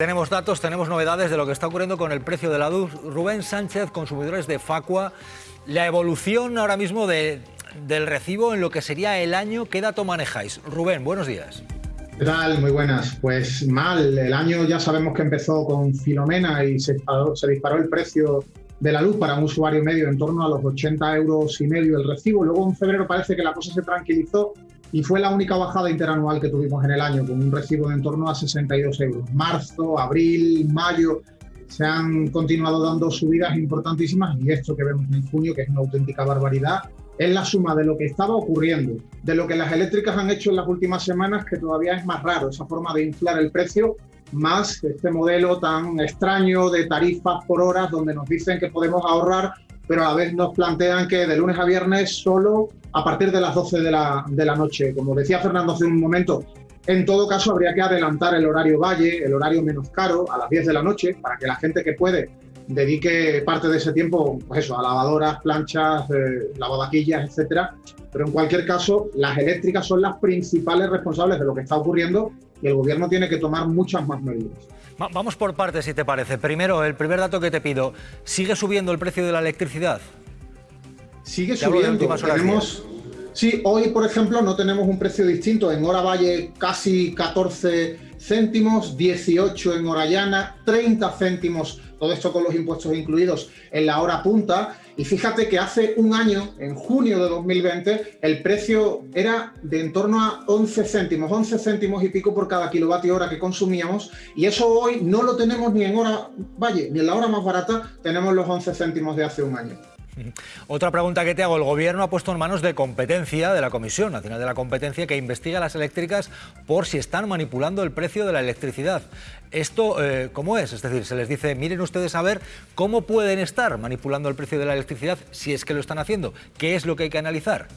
Tenemos datos, tenemos novedades de lo que está ocurriendo con el precio de la luz. Rubén Sánchez, consumidores de Facua, la evolución ahora mismo de, del recibo en lo que sería el año, ¿qué dato manejáis? Rubén, buenos días. ¿Qué tal? Muy buenas. Pues mal, el año ya sabemos que empezó con Filomena y se disparó, se disparó el precio de la luz para un usuario medio en torno a los 80 euros y medio el recibo. Luego en febrero parece que la cosa se tranquilizó y fue la única bajada interanual que tuvimos en el año, con un recibo de en torno a 62 euros. Marzo, abril, mayo, se han continuado dando subidas importantísimas y esto que vemos en junio, que es una auténtica barbaridad, es la suma de lo que estaba ocurriendo, de lo que las eléctricas han hecho en las últimas semanas, que todavía es más raro, esa forma de inflar el precio, más este modelo tan extraño de tarifas por horas, donde nos dicen que podemos ahorrar pero a la vez nos plantean que de lunes a viernes solo a partir de las 12 de la, de la noche. Como decía Fernando hace un momento, en todo caso habría que adelantar el horario valle, el horario menos caro, a las 10 de la noche, para que la gente que puede dedique parte de ese tiempo pues eso, a lavadoras, planchas, eh, lavavaquillas, etcétera. Pero en cualquier caso, las eléctricas son las principales responsables de lo que está ocurriendo y el gobierno tiene que tomar muchas más medidas. Vamos por partes, si te parece. Primero, el primer dato que te pido, ¿sigue subiendo el precio de la electricidad? Sigue subiendo. Tenemos, sí, hoy, por ejemplo, no tenemos un precio distinto. En Hora Valle casi 14 céntimos, 18 en Orellana, 30 céntimos todo esto con los impuestos incluidos en la hora punta. Y fíjate que hace un año, en junio de 2020, el precio era de en torno a 11 céntimos, 11 céntimos y pico por cada kilovatio hora que consumíamos. Y eso hoy no lo tenemos ni en hora valle, ni en la hora más barata, tenemos los 11 céntimos de hace un año. Otra pregunta que te hago. El Gobierno ha puesto en manos de competencia de la Comisión Nacional de la Competencia que investiga las eléctricas por si están manipulando el precio de la electricidad. ¿Esto eh, cómo es? Es decir, se les dice, miren ustedes a ver cómo pueden estar manipulando el precio de la electricidad si es que lo están haciendo. ¿Qué es lo que hay que analizar?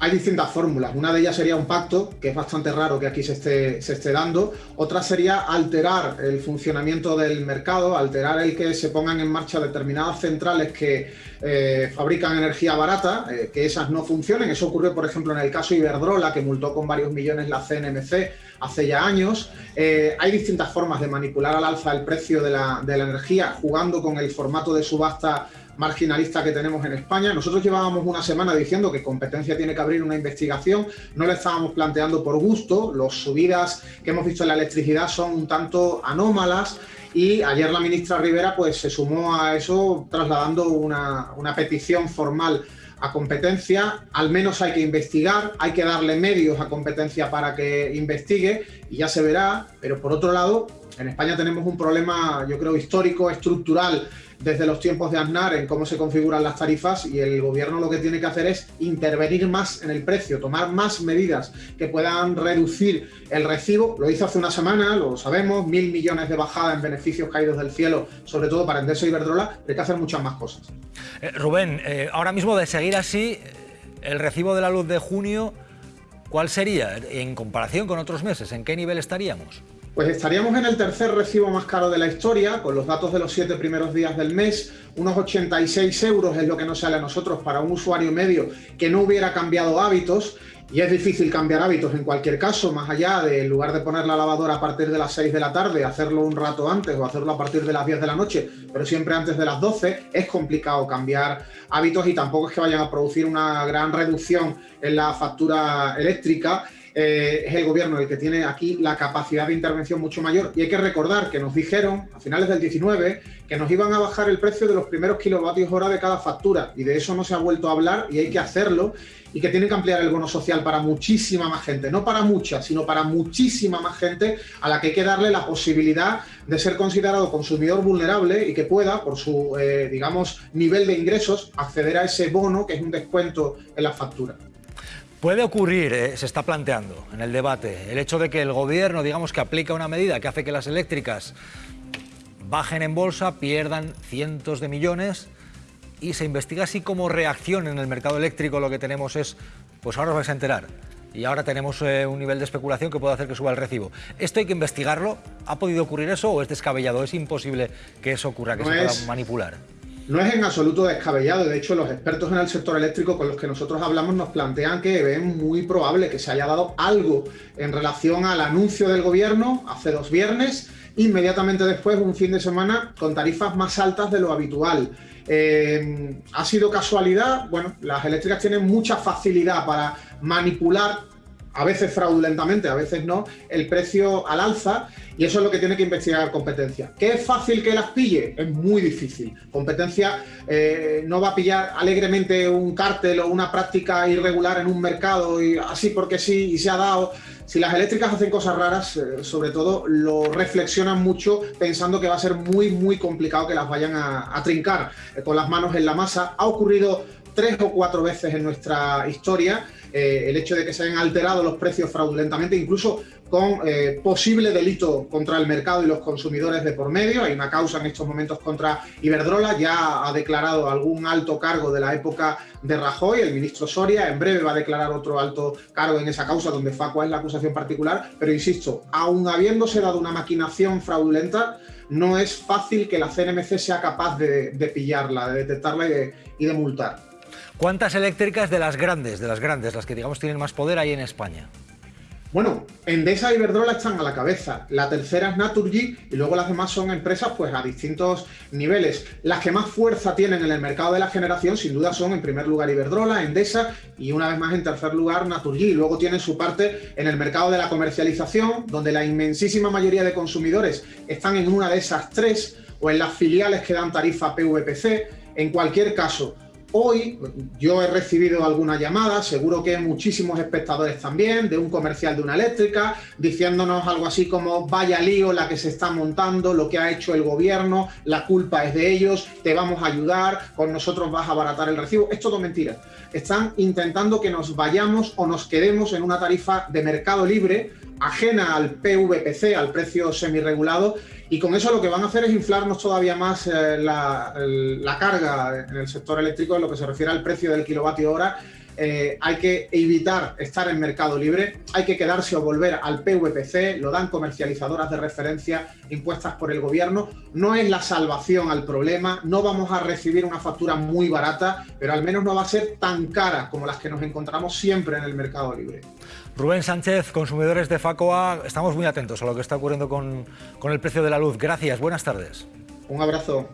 Hay distintas fórmulas. Una de ellas sería un pacto, que es bastante raro que aquí se esté, dando. Otra sería alterar el funcionamiento del mercado, alterar el que se pongan en marcha determinadas centrales que eh, fabrican energía barata, eh, que esas no funcionen. Eso ocurrió, por ejemplo, en el caso Iberdrola, que multó con varios millones la CNMC hace ya años. Eh, hay distintas formas de manipular al alza el precio de la energía, jugando con el formato de subasta marginalista que tenemos en España. Nosotros llevábamos una semana diciendo que competencia tiene que abrir una investigación, no le estábamos planteando por gusto, las subidas que hemos visto en la electricidad son un tanto anómalas y ayer la ministra Rivera pues se sumó a eso trasladando una, una petición formal a competencia, al menos hay que investigar, hay que darle medios a competencia para que investigue y ya se verá, pero por otro lado, en España tenemos un problema, yo creo, histórico, estructural, desde los tiempos de Aznar en cómo se configuran las tarifas y el gobierno lo que tiene que hacer es intervenir más en el precio, tomar más medidas que puedan reducir el recibo. Lo hizo hace una semana, lo sabemos, mil millones de bajada en beneficios caídos del cielo, sobre todo para Endesa y Iberdrola, pero hay que hacer muchas más cosas. Eh, Rubén, eh, ahora mismo de seguir así, el recibo de la luz de junio, ¿cuál sería en comparación con otros meses? ¿En qué nivel estaríamos? Pues estaríamos en el tercer recibo más caro de la historia, con los datos de los siete primeros días del mes, unos 86 euros es lo que nos sale a nosotros para un usuario medio que no hubiera cambiado hábitos, y es difícil cambiar hábitos en cualquier caso, más allá de, en lugar de poner la lavadora a partir de las 6 de la tarde, hacerlo un rato antes o hacerlo a partir de las 10 de la noche, pero siempre antes de las 12, es complicado cambiar hábitos y tampoco es que vayan a producir una gran reducción en la factura eléctrica eh, es el gobierno el que tiene aquí la capacidad de intervención mucho mayor. Y hay que recordar que nos dijeron a finales del 19 que nos iban a bajar el precio de los primeros kilovatios hora de cada factura y de eso no se ha vuelto a hablar y hay que hacerlo y que tienen que ampliar el bono social para muchísima más gente, no para mucha, sino para muchísima más gente a la que hay que darle la posibilidad de ser considerado consumidor vulnerable y que pueda, por su, eh, digamos, nivel de ingresos, acceder a ese bono que es un descuento en la factura. Puede ocurrir, eh, se está planteando en el debate, el hecho de que el gobierno, digamos, que aplica una medida que hace que las eléctricas bajen en bolsa, pierdan cientos de millones y se investiga así como reacción en el mercado eléctrico lo que tenemos es, pues ahora os vais a enterar y ahora tenemos eh, un nivel de especulación que puede hacer que suba el recibo. ¿Esto hay que investigarlo? ¿Ha podido ocurrir eso o es descabellado? ¿Es imposible que eso ocurra, que se pueda manipular? No es en absoluto descabellado, de hecho los expertos en el sector eléctrico con los que nosotros hablamos nos plantean que ven muy probable que se haya dado algo en relación al anuncio del gobierno hace dos viernes inmediatamente después un fin de semana con tarifas más altas de lo habitual. Eh, ¿Ha sido casualidad? Bueno, las eléctricas tienen mucha facilidad para manipular a veces fraudulentamente, a veces no, el precio al alza y eso es lo que tiene que investigar competencia. ¿Qué es fácil que las pille? Es muy difícil. Competencia eh, no va a pillar alegremente un cártel o una práctica irregular en un mercado y así porque sí y se ha dado. Si las eléctricas hacen cosas raras, eh, sobre todo lo reflexionan mucho pensando que va a ser muy, muy complicado que las vayan a, trincar eh, con las manos en la masa. Ha ocurrido tres o cuatro veces en nuestra historia eh, el hecho de que se hayan alterado los precios fraudulentamente, incluso con eh, posible delito contra el mercado y los consumidores de por medio. Hay una causa en estos momentos contra Iberdrola, ya ha declarado algún alto cargo de la época de Rajoy, el ministro Soria, en breve va a declarar otro alto cargo en esa causa donde Facua es la acusación particular, pero insisto, aún habiéndose dado una maquinación fraudulenta, no es fácil que la CNMC sea capaz de, pillarla, de detectarla y de multar. ¿Cuántas eléctricas de las grandes, de las grandes, las que digamos tienen más poder hay en España? Bueno, Endesa y Iberdrola están a la cabeza. La tercera es Naturgy y luego las demás son empresas pues a distintos niveles. Las que más fuerza tienen en el mercado de la generación sin duda son en primer lugar Iberdrola, Endesa y una vez más en tercer lugar Naturgy. Luego tienen su parte en el mercado de la comercialización donde la inmensísima mayoría de consumidores están en una de esas tres o en las filiales que dan tarifa PVPC. En cualquier caso, Hoy yo he recibido alguna llamada, seguro que muchísimos espectadores también, de un comercial de una eléctrica, diciéndonos algo así como vaya lío la que se está montando, lo que ha hecho el gobierno, la culpa es de ellos, te vamos a ayudar, con nosotros vas a abaratar el recibo. Es todo mentira. Están intentando que nos vayamos o nos quedemos en una tarifa de mercado libre ajena al PVPC, al precio semiregulado, y con eso lo que van a hacer es inflarnos todavía más eh, la, la, carga en el sector eléctrico en lo que se refiere al precio del kilovatio hora eh, hay que evitar estar en mercado libre, hay que quedarse o volver al PVPC, lo dan comercializadoras de referencia impuestas por el gobierno, no es la salvación al problema, no vamos a recibir una factura muy barata, pero al menos no va a ser tan cara como las que nos encontramos siempre en el mercado libre. Rubén Sánchez, consumidores de FACOA, estamos muy atentos a lo que está ocurriendo con, con el precio de la luz. Gracias, buenas tardes. Un abrazo.